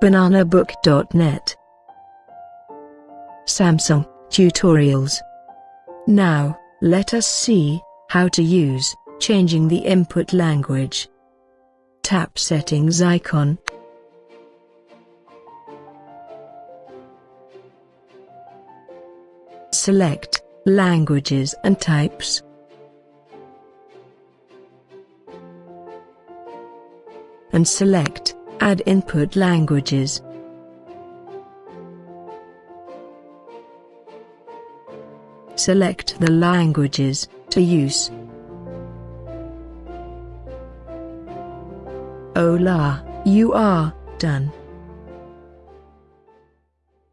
bananabook.net Samsung tutorials. Now, let us see how to use changing the input language. Tap settings icon. Select languages and types. And select add input languages. Select the languages to use. Hola, you are done.